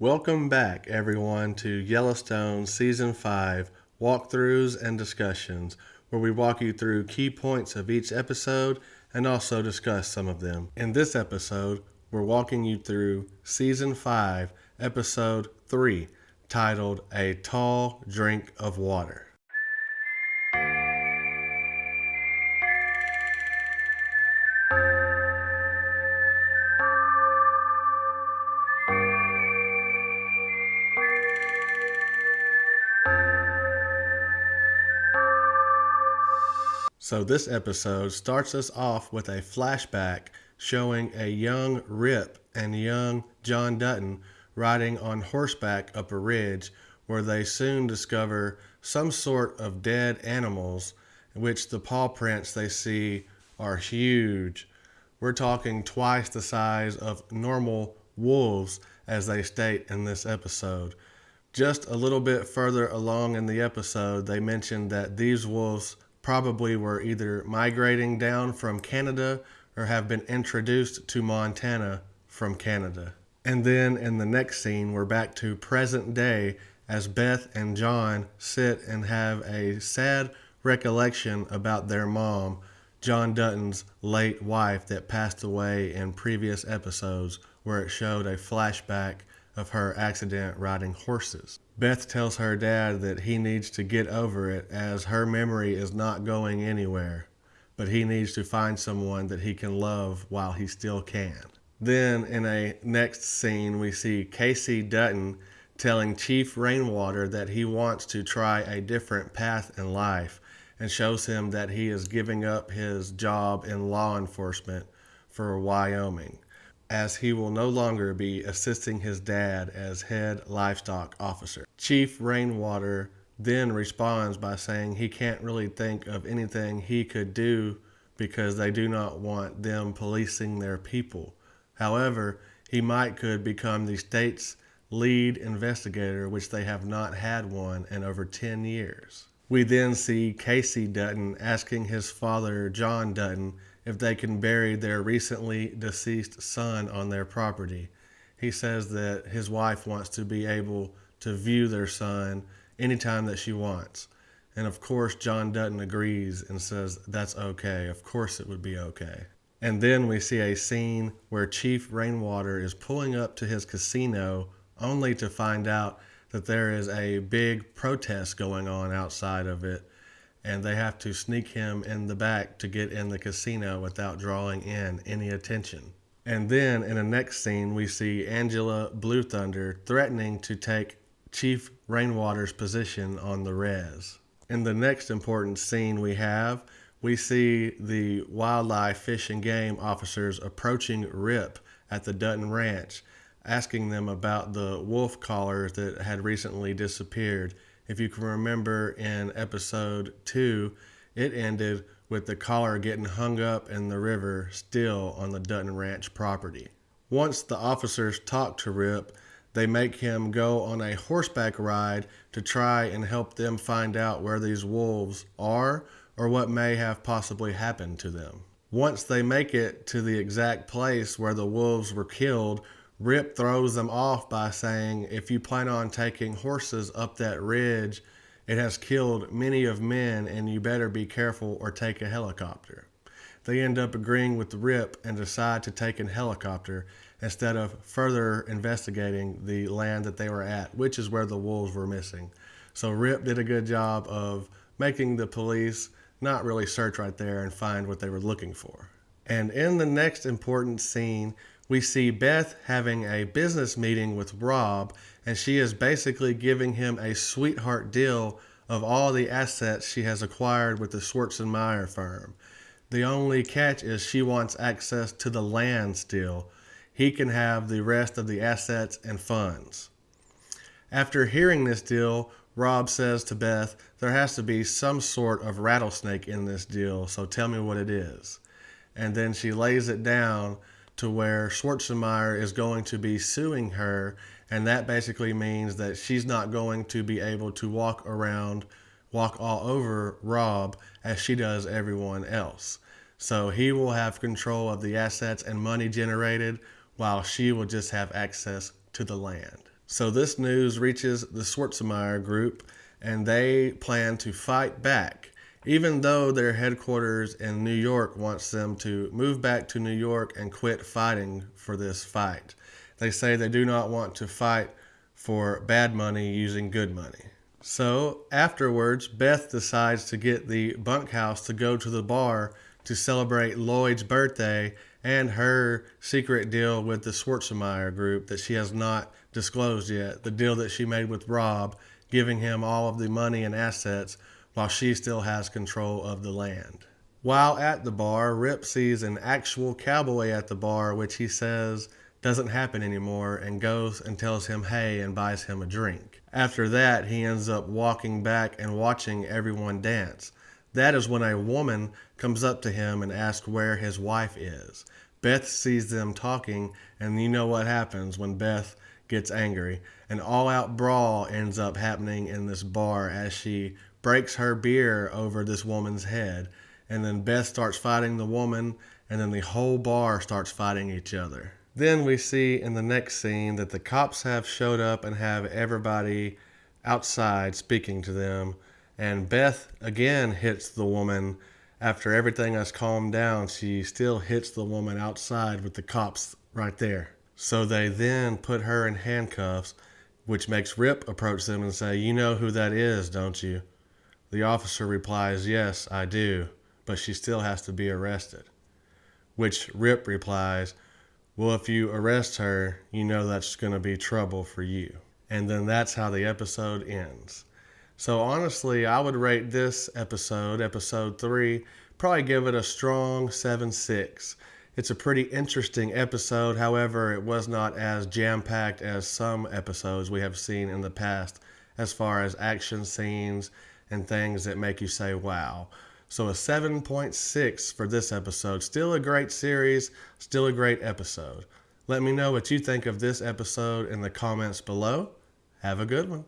Welcome back, everyone, to Yellowstone Season 5 walkthroughs and discussions, where we walk you through key points of each episode and also discuss some of them. In this episode, we're walking you through Season 5, Episode 3, titled A Tall Drink of Water. So, this episode starts us off with a flashback showing a young Rip and young John Dutton riding on horseback up a ridge where they soon discover some sort of dead animals, which the paw prints they see are huge. We're talking twice the size of normal wolves, as they state in this episode. Just a little bit further along in the episode, they mentioned that these wolves probably were either migrating down from Canada or have been introduced to Montana from Canada. And then in the next scene, we're back to present day as Beth and John sit and have a sad recollection about their mom, John Dutton's late wife that passed away in previous episodes, where it showed a flashback of her accident riding horses. Beth tells her dad that he needs to get over it as her memory is not going anywhere, but he needs to find someone that he can love while he still can. Then, in a next scene, we see Kayce Dutton telling Chief Rainwater that he wants to try a different path in life and shows him that he is giving up his job in law enforcement for Wyoming as he will no longer be assisting his dad as head livestock officer. Chief Rainwater then responds by saying he can't really think of anything he could do because they do not want them policing their people. However, he might could become the state's lead investigator, which they have not had one in over 10 years. We then see Kayce Dutton asking his father, John Dutton, if they can bury their recently deceased son on their property. He says that his wife wants to be able to view their son anytime that she wants. And of course, John Dutton agrees and says that's okay. Of course, it would be okay. And then we see a scene where Chief Rainwater is pulling up to his casino only to find out that there is a big protest going on outside of it and they have to sneak him in the back to get in the casino without drawing in any attention. And then in the next scene, we see Angela Blue Thunder threatening to take Chief Rainwater's position on the res. In the next important scene we have, we see the wildlife fish and game officers approaching Rip at the Dutton Ranch, asking them about the wolf collars that had recently disappeared if you can remember in episode two, it ended with the collar getting hung up in the river still on the Dutton Ranch property. Once the officers talk to Rip, they make him go on a horseback ride to try and help them find out where these wolves are or what may have possibly happened to them. Once they make it to the exact place where the wolves were killed, Rip throws them off by saying, If you plan on taking horses up that ridge, it has killed many of men, and you better be careful or take a helicopter. They end up agreeing with Rip and decide to take a helicopter instead of further investigating the land that they were at, which is where the wolves were missing. So Rip did a good job of making the police not really search right there and find what they were looking for. And in the next important scene, we see Beth having a business meeting with Rob, and she is basically giving him a sweetheart deal of all the assets she has acquired with the Schwartz and Meyer firm. The only catch is she wants access to the land still. He can have the rest of the assets and funds. After hearing this deal, Rob says to Beth, There has to be some sort of rattlesnake in this deal, so tell me what it is. And then she lays it down to where Meyer is going to be suing her, and that basically means that she's not going to be able to walk around, walk all over Rob as she does everyone else. So he will have control of the assets and money generated, while she will just have access to the land. So this news reaches the Schwarzenegger group and they plan to fight back. Even though their headquarters in New York wants them to move back to New York and quit fighting for this fight. They say they do not want to fight for bad money using good money. So afterwards, Beth decides to get the bunkhouse to go to the bar to celebrate Lloyd's birthday and her secret deal with the Schwarzenegger group that she has not disclosed yet. The deal that she made with Rob, giving him all of the money and assets while she still has control of the land. While at the bar, Rip sees an actual cowboy at the bar, which he says doesn't happen anymore and goes and tells him hey and buys him a drink. After that, he ends up walking back and watching everyone dance. That is when a woman comes up to him and asks where his wife is. Beth sees them talking, and you know what happens when Beth gets angry. An all out brawl ends up happening in this bar as she breaks her beer over this woman's head. And then Beth starts fighting the woman, and then the whole bar starts fighting each other. Then we see in the next scene that the cops have showed up and have everybody outside speaking to them. And Beth again hits the woman. After everything has calmed down, she still hits the woman outside with the cops right there. So they then put her in handcuffs, which makes Rip approach them and say, You know who that is, don't you? The officer replies, Yes, I do, but she still has to be arrested. Which Rip replies, well, if you arrest her, you know that's going to be trouble for you. And then that's how the episode ends. So, honestly, I would rate this episode, episode three, probably give it a strong 7 6. It's a pretty interesting episode. However, it was not as jam packed as some episodes we have seen in the past as far as action scenes and things that make you say, wow. So a 7.6 for this episode. Still a great series, still a great episode. Let me know what you think of this episode in the comments below. Have a good one.